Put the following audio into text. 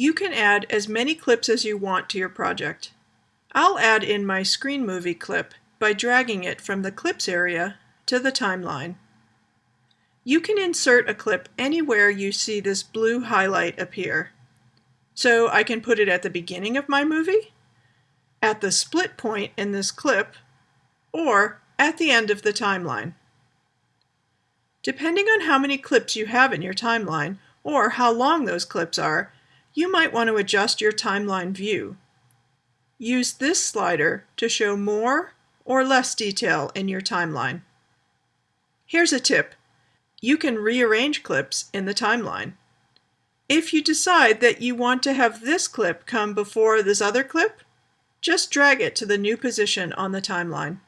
You can add as many clips as you want to your project. I'll add in my screen movie clip by dragging it from the clips area to the timeline. You can insert a clip anywhere you see this blue highlight appear. So I can put it at the beginning of my movie, at the split point in this clip, or at the end of the timeline. Depending on how many clips you have in your timeline, or how long those clips are, you might want to adjust your timeline view. Use this slider to show more or less detail in your timeline. Here's a tip. You can rearrange clips in the timeline. If you decide that you want to have this clip come before this other clip, just drag it to the new position on the timeline.